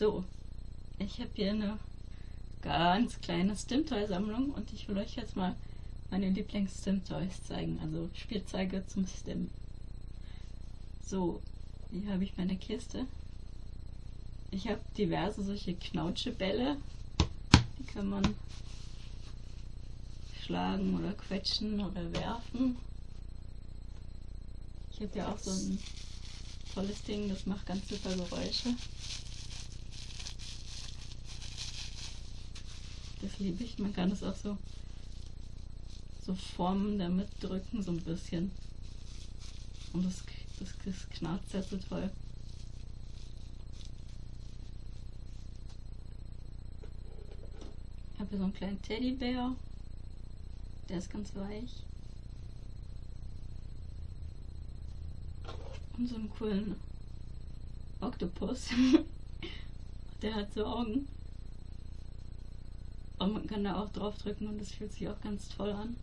So, ich habe hier eine ganz kleine Stim-Toy-Sammlung und ich will euch jetzt mal meine Lieblings-Stim-Toys zeigen, also Spielzeuge zum Stim. So, hier habe ich meine Kiste. Ich habe diverse solche Knautschebälle, die kann man schlagen oder quetschen oder werfen. Ich habe ja auch so ein tolles Ding, das macht ganz super Geräusche. Das liebe ich. Man kann es auch so, so formen, damit drücken, so ein bisschen. Und das, das, das knarzt ja so toll. Ich habe hier so einen kleinen Teddybär. Der ist ganz weich. Und so einen coolen Oktopus. Der hat so Augen. Und man kann da auch drauf drücken und das fühlt sich auch ganz toll an.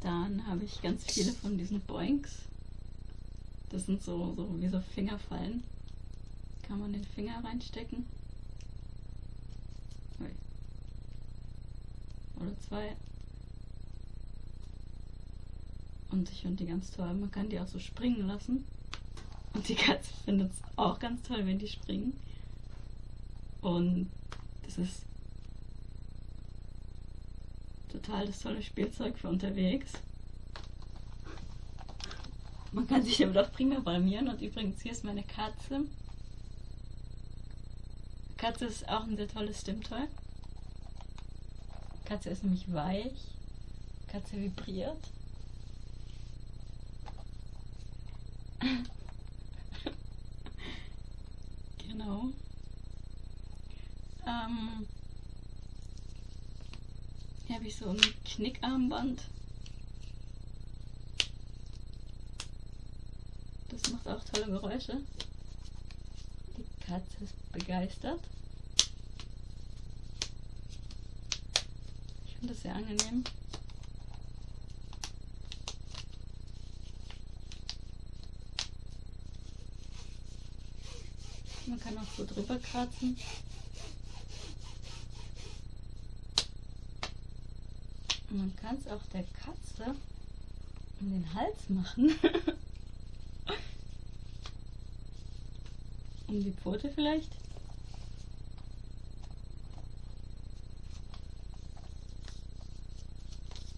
Dann habe ich ganz viele von diesen Boinks. Das sind so, so wie so Fingerfallen. Kann man den Finger reinstecken. Oder zwei. Und ich finde die ganz toll. Man kann die auch so springen lassen. Und die Katze findet es auch ganz toll, wenn die springen. Und das ist total das tolle Spielzeug für unterwegs. Man kann sich damit auch prima blamieren. Und übrigens, hier ist meine Katze. Katze ist auch ein sehr tolles Stimmtoy. Katze ist nämlich weich. Katze vibriert. genau. Ähm, hier habe ich so ein Knickarmband. Das macht auch tolle Geräusche. Die Katze ist begeistert. Ich finde das sehr angenehm. Man kann auch so drüber kratzen. Auch der Katze um den Hals machen. um die Pfote vielleicht.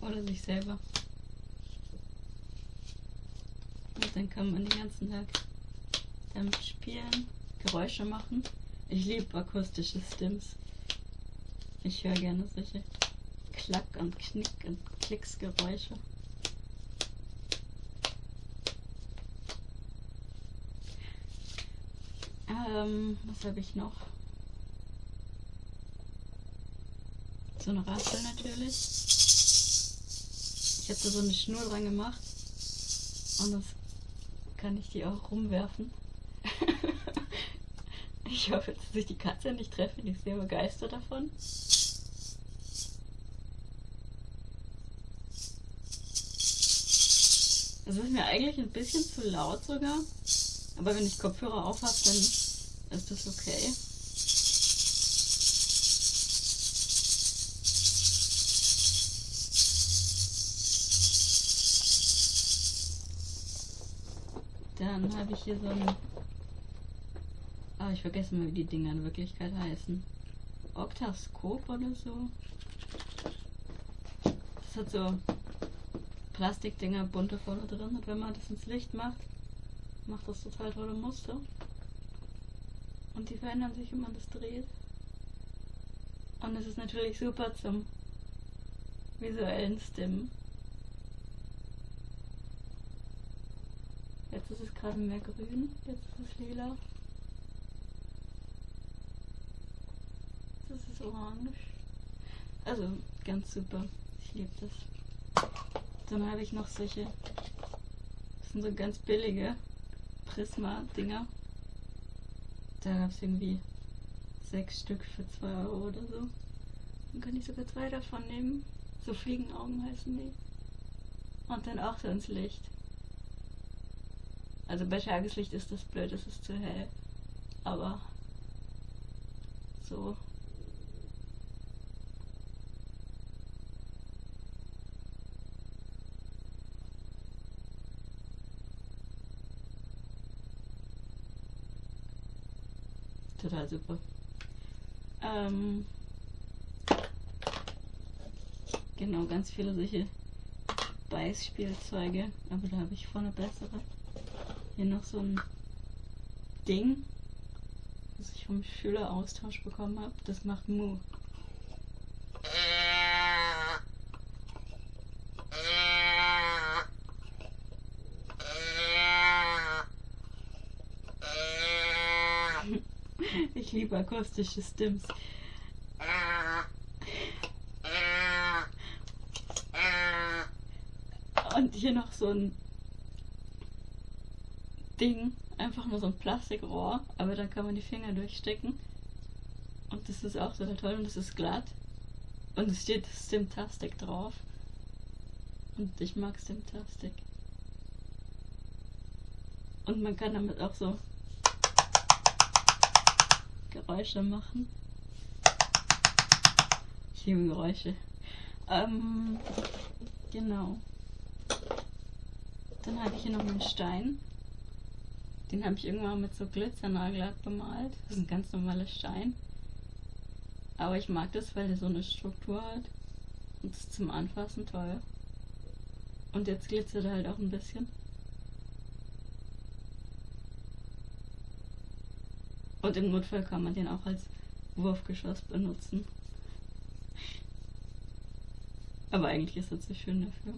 Oder sich selber. Und dann kann man den ganzen Tag damit spielen, Geräusche machen. Ich liebe akustische Stims. Ich höre gerne solche Klack- und Knick- und Klicksgeräusche. Ähm, was habe ich noch? So eine Raspel natürlich. Ich habe da so eine Schnur dran gemacht. Und das kann ich die auch rumwerfen. ich hoffe, dass sich die Katze nicht treffen. Die ist sehr begeistert davon. Das ist mir eigentlich ein bisschen zu laut sogar. Aber wenn ich Kopfhörer auf habe, dann ist das okay. Dann habe ich hier so ein... Ah, ich vergesse mal, wie die Dinger in Wirklichkeit heißen. Oktaskop oder so. Das hat so Plastikdinger bunte vorne drin und wenn man das ins Licht macht, macht das total tolle Muster. Und die verändern sich, wenn man das dreht. Und es ist natürlich super zum visuellen Stimmen. Jetzt ist es gerade mehr grün, jetzt ist es lila. Jetzt ist es orange. Also ganz super. Ich liebe das. Dann habe ich noch solche, das sind so ganz billige Prisma-Dinger. Da gab es irgendwie sechs Stück für zwei Euro oder so. Dann kann ich sogar zwei davon nehmen. So Fliegenaugen heißen die. Und dann auch so ins Licht. Also bei Tageslicht ist das blöd, es ist zu hell. Aber so. Total super. Ähm, genau, ganz viele solche Beißspielzeuge, aber da habe ich vorne bessere. Hier noch so ein Ding, das ich vom Schüleraustausch bekommen habe. Das macht Mu. Ich liebe akustische Stims. Und hier noch so ein Ding, einfach nur so ein Plastikrohr, aber da kann man die Finger durchstecken. Und das ist auch total toll und das ist glatt. Und es steht Stimtastic drauf. Und ich mag Stimtastic. Und man kann damit auch so Geräusche machen. Ich liebe Geräusche. Ähm, genau. Dann habe ich hier noch einen Stein. Den habe ich irgendwann mit so Glitzernagellack bemalt. Das ist ein ganz normaler Stein. Aber ich mag das, weil der so eine Struktur hat. Und es ist zum Anfassen toll. Und jetzt glitzert er halt auch ein bisschen. Und im Notfall kann man den auch als Wurfgeschoss benutzen. Aber eigentlich ist er zu schön dafür.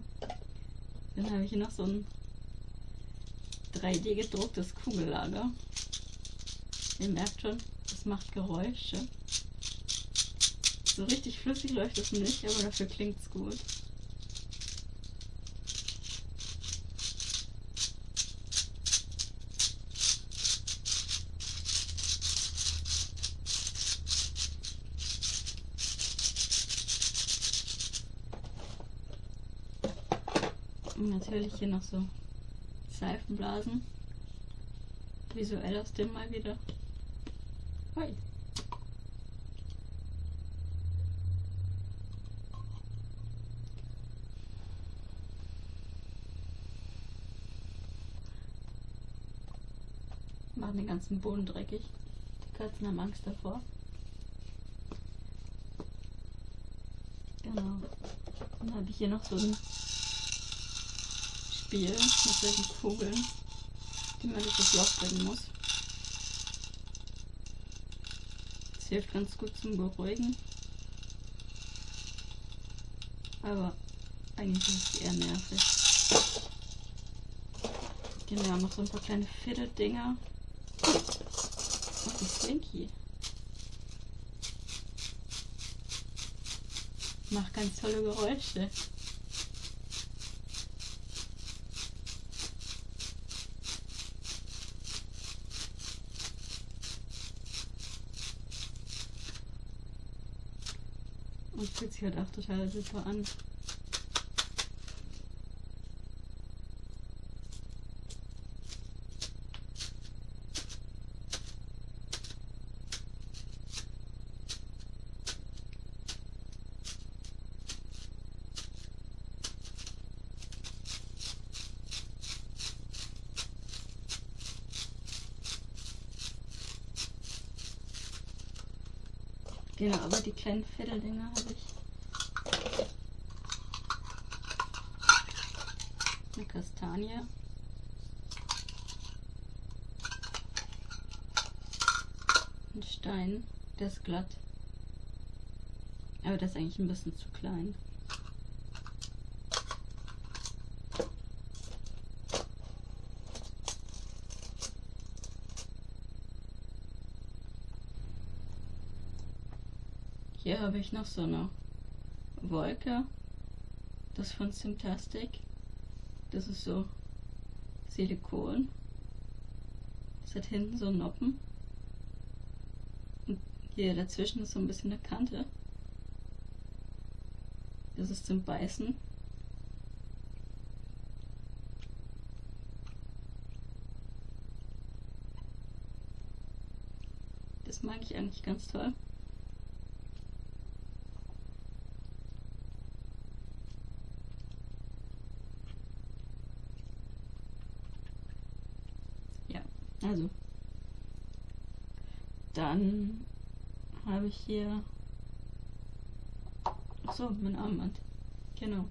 Dann habe ich hier noch so ein 3D gedrucktes Kugellager. Ihr merkt schon, es macht Geräusche. So richtig flüssig läuft es nicht, aber dafür klingt es gut. Natürlich hier noch so Seifenblasen. Visuell aus dem mal wieder. Hui. Machen den ganzen Boden dreckig. Die Katzen haben Angst davor. Genau. Dann habe ich hier noch so ein Spiel mit solchen Kugeln, die man durch das Loch bringen muss. Das hilft ganz gut zum Beruhigen. Aber eigentlich ist es eher nervig. Genau, noch so ein paar kleine Fidget-Dinger. Und die Slinky. Macht ganz tolle Geräusche. Und fühlt sich halt auch total super an. Genau, aber die kleinen Federdinger habe ich. Eine Kastanie. Ein Stein, der ist glatt. Aber der ist eigentlich ein bisschen zu klein. Hier habe ich noch so eine Wolke. Das von Simtastic. Das ist so Silikon. Das hat hinten so Noppen. Hier dazwischen ist so ein bisschen eine Kante. Das ist zum Beißen. Das mag ich eigentlich ganz toll. Ja, also. Dann habe ich hier. Achso, mein Armband. Genau.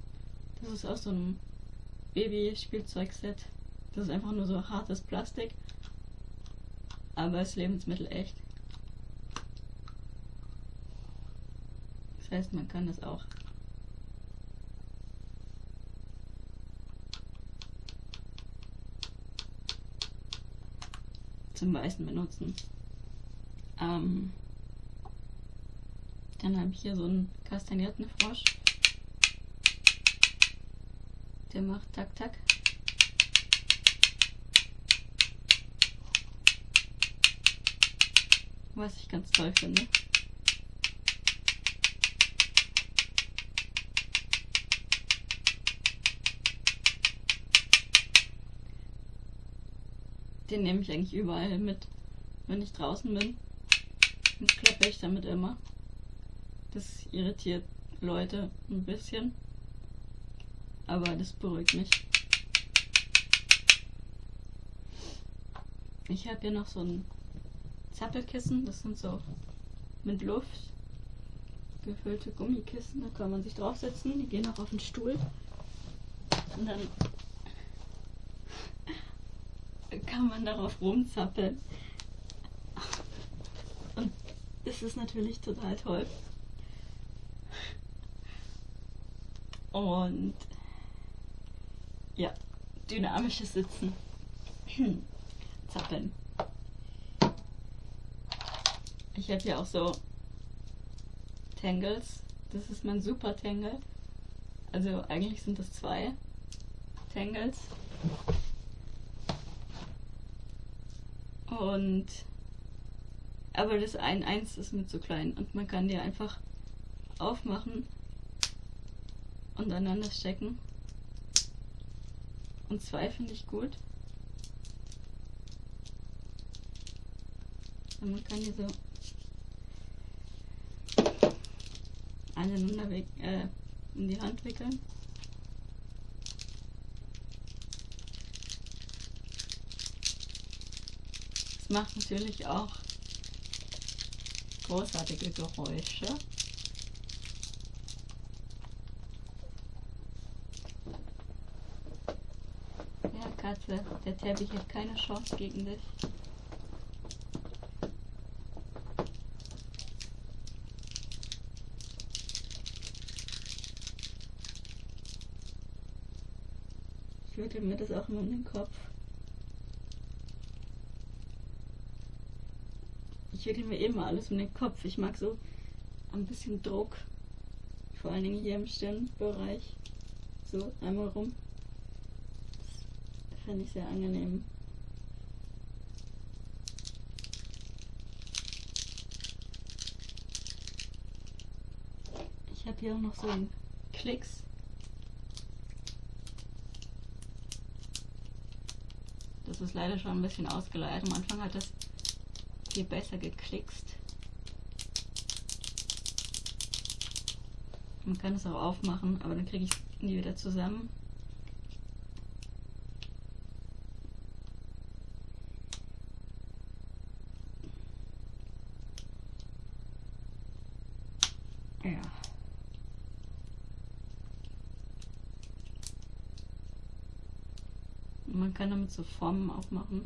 Das ist aus so einem Baby-Spielzeugset. Das ist einfach nur so hartes Plastik. Aber ist Lebensmittel echt. Das heißt, man kann das auch zum Weißen benutzen. Ähm, dann habe ich hier so einen kastanierten Frosch. Der macht tak tak. Was ich ganz toll finde. Den nehme ich eigentlich überall mit, wenn ich draußen bin. Dann klappe ich damit immer. Das irritiert Leute ein bisschen. Aber das beruhigt mich. Ich habe hier noch so ein Zappelkissen. Das sind so mit Luft gefüllte Gummikissen. Da kann man sich draufsetzen. Die gehen auch auf den Stuhl. Und dann kann man darauf rumzappeln. Und das ist natürlich total toll. Und ja, dynamisches Sitzen. Zappeln. Ich habe hier auch so Tangles. Das ist mein Super Tangle. Also eigentlich sind das zwei Tangles. Und aber das ein eins ist mir zu klein und man kann die einfach aufmachen und aneinander stecken. Und zwei finde ich gut. Und man kann die so aneinander äh, in die Hand wickeln. Es macht natürlich auch großartige Geräusche. Katze, der Teppich hat keine Chance gegen dich. Ich wickel mir das auch immer in den Kopf. Ich wickel mir immer alles um den Kopf. Ich mag so ein bisschen Druck. Vor allen Dingen hier im Stirnbereich. So, einmal rum. Das fände ich sehr angenehm. Ich habe hier auch noch so einen Klicks. Das ist leider schon ein bisschen ausgeleiert. Am Anfang hat das viel besser geklickst. Man kann es auch aufmachen, aber dann kriege ich es nie wieder zusammen. Ja. Man kann damit so Formen aufmachen.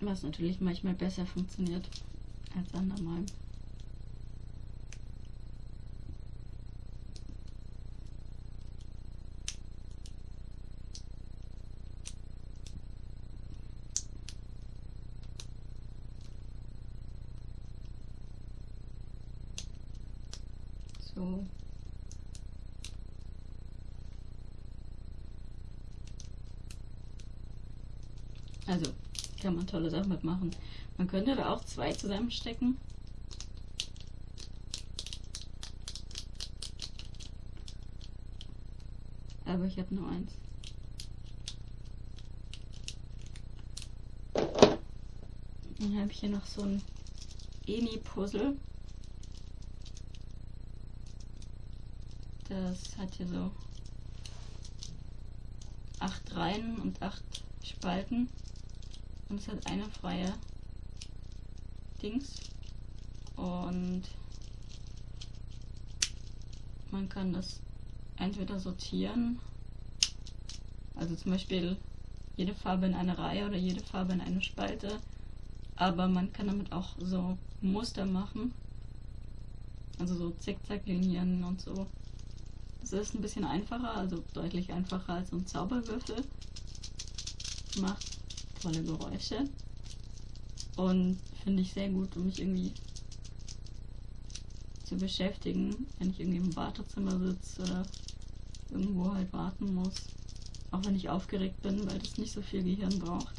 Was natürlich manchmal besser funktioniert als andermal. So. Also, kann man tolle Sachen mitmachen. Man könnte da auch zwei zusammenstecken. Aber ich habe nur eins. Dann habe ich hier noch so ein Eni-Puzzle. Das hat hier so acht Reihen und acht Spalten. Und es hat eine freie Dings. Und man kann das entweder sortieren, also zum Beispiel jede Farbe in eine Reihe oder jede Farbe in eine Spalte. Aber man kann damit auch so Muster machen. Also so Zickzacklinien und so. Das ist ein bisschen einfacher, also deutlich einfacher als so ein Zauberwürfel. Macht tolle Geräusche. Und finde ich sehr gut, um mich irgendwie zu beschäftigen, wenn ich irgendwie im Wartezimmer sitze oder irgendwo halt warten muss. Auch wenn ich aufgeregt bin, weil das nicht so viel Gehirn braucht.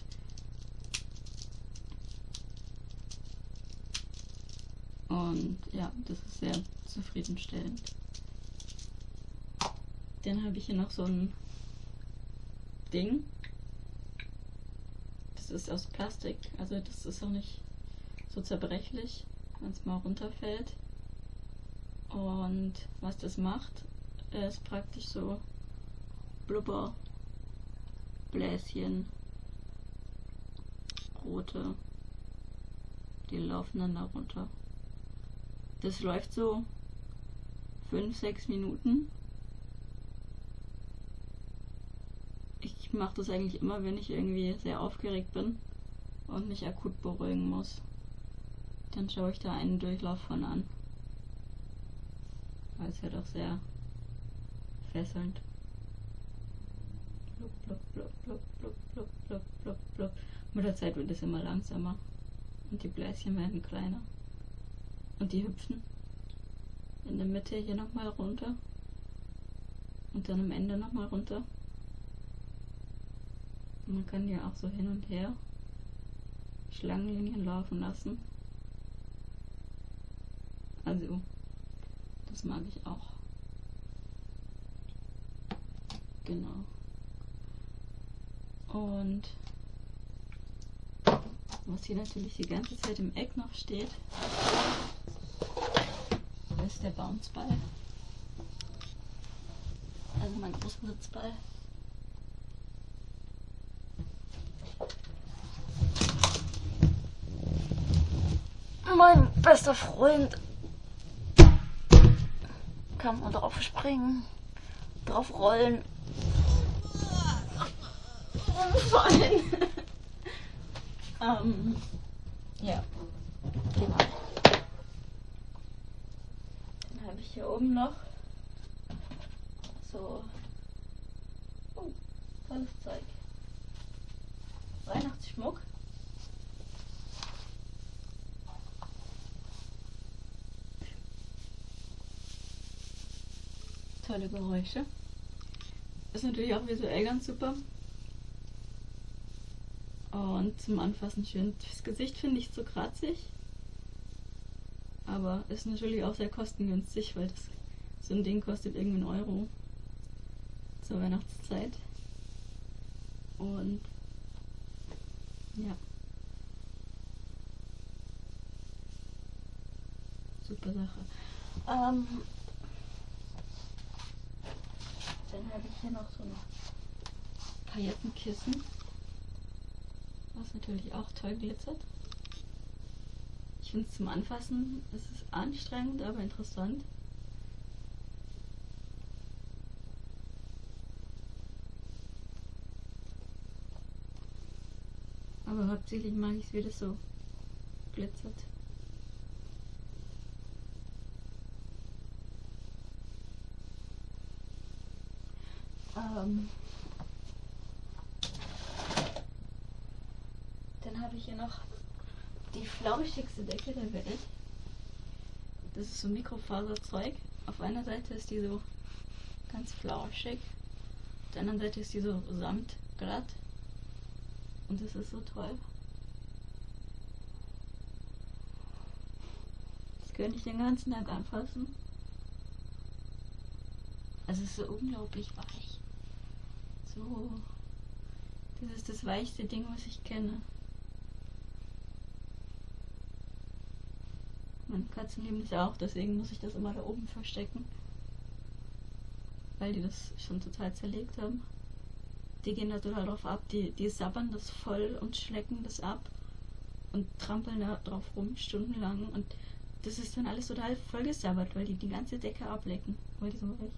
Und ja, das ist sehr zufriedenstellend. Dann habe ich hier noch so ein Ding. Ist aus Plastik, also das ist auch nicht so zerbrechlich, wenn es mal runterfällt. Und was das macht, ist praktisch so Blubberbläschen, rote, die laufen dann da runter. Das läuft so 5-6 Minuten ich mache das eigentlich immer, wenn ich irgendwie sehr aufgeregt bin und mich akut beruhigen muss. Dann schaue ich da einen Durchlauf von an. Weil es ja doch sehr fesselnd. Blub, blub, blub, blub, blub, blub, blub, blub, blub. Mit der Zeit wird es immer langsamer. Und die Bläschen werden kleiner. Und die hüpfen in der Mitte hier nochmal runter. Und dann am Ende nochmal runter. Man kann ja auch so hin und her Schlangenlinien laufen lassen. Also, das mag ich auch. Genau. Und was hier natürlich die ganze Zeit im Eck noch steht, ist der Bounceball. Also mein Großmutzball. Mein bester Freund kann man drauf springen, drauf rollen, umfallen. ähm, ja, genau. Dann habe ich hier oben noch so oh, tolles Zeug. Weihnachtsschmuck. Tolle Geräusche. Ist natürlich auch visuell ganz super. Und zum Anfassen schön. Das Gesicht finde ich zu kratzig. Aber ist natürlich auch sehr kostengünstig, weil das, so ein Ding kostet irgendwie einen Euro zur Weihnachtszeit. Und ja. Super Sache. Ähm, dann habe ich hier noch so ein Paillettenkissen, was natürlich auch toll glitzert. Ich finde es zum Anfassen, es ist anstrengend, aber interessant. Aber hauptsächlich mag ich es, wie das so glitzert. Ähm Dann habe ich hier noch die flauschigste Decke der Welt. Das ist so Mikrofaserzeug. Auf einer Seite ist die so ganz flauschig. Auf der anderen Seite ist die so samtglatt. Und das ist so toll. Das könnte ich den ganzen Tag anfassen. Also es ist so unglaublich weich. So. Das ist das weichste Ding, was ich kenne. Meine Katzen lieben das auch, deswegen muss ich das immer da oben verstecken. Weil die das schon total zerlegt haben. Die gehen da total drauf ab, die, die sabbern das voll und schlecken das ab und trampeln da drauf rum stundenlang und das ist dann alles total vollgesabbert, weil die die ganze Decke ablecken, weil die so weich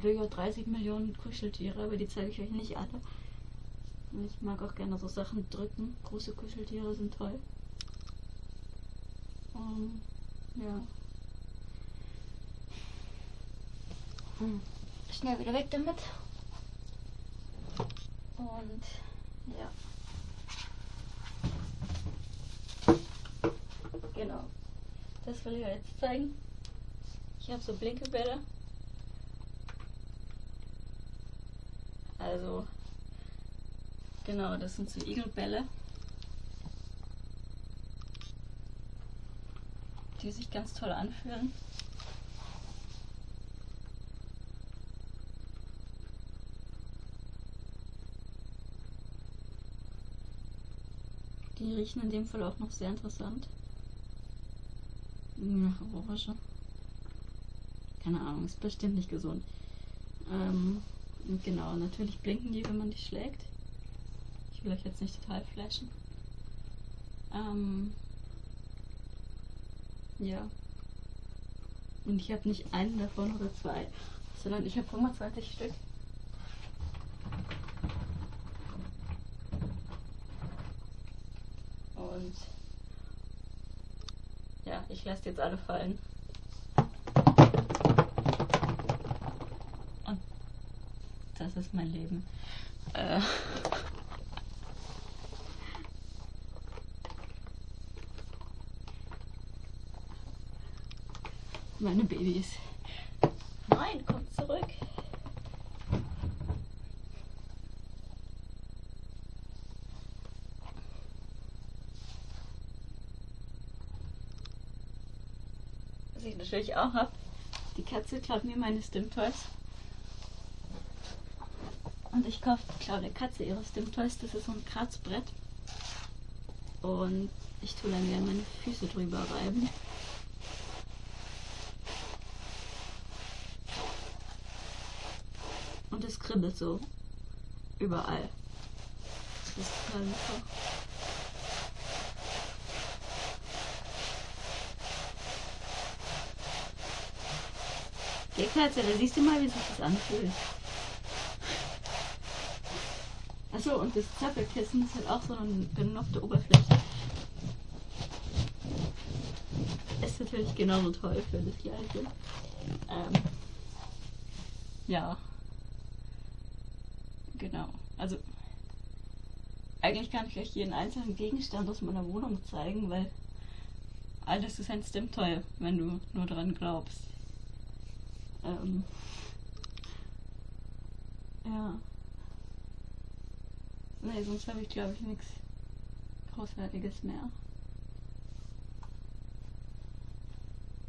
natürlich auch 30 Millionen Kuscheltiere, aber die zeige ich euch nicht alle. Ich mag auch gerne so Sachen drücken. Große Kuscheltiere sind toll. Um, ja. Hm. Schnell wieder weg damit. Und ja. Genau. Das will ich euch jetzt zeigen. Ich habe so Blinkebälle. Also, genau, das sind so Igelbälle. Die sich ganz toll anfühlen. Die riechen in dem Fall auch noch sehr interessant. Nach Orange. Keine Ahnung, ist bestimmt nicht gesund. Ähm, und genau, natürlich blinken die, wenn man die schlägt. Ich will euch jetzt nicht total flashen. Ähm, ja. Und ich habe nicht einen davon oder zwei, sondern ich habe 25 Stück. Und ja, ich lasse jetzt alle fallen. Und das ist mein Leben. Äh. Meine Babys. Nein, kommt zurück. Was ich natürlich auch habe, die Katze klaut mir meine Stim-Toys. Und ich kaufe, klaue der Katze ihre Stim-Toys. Das ist so ein Kratzbrett. Und ich tue dann gerne meine Füße drüber reiben. Und es kribbelt so. Überall. Das ist total super. Katze, da siehst du mal, wie sich das anfühlt. Achso, und das Zappelkissen ist halt auch so eine genockte Oberfläche. Ist natürlich genauso toll für das gleiche. Ähm, ja. Genau. Also, eigentlich kann ich euch jeden einzelnen Gegenstand aus meiner Wohnung zeigen, weil alles ist ein Stim-Toy, wenn du nur dran glaubst. Ähm, ja. Nee, sonst habe ich glaube ich nichts Großartiges mehr.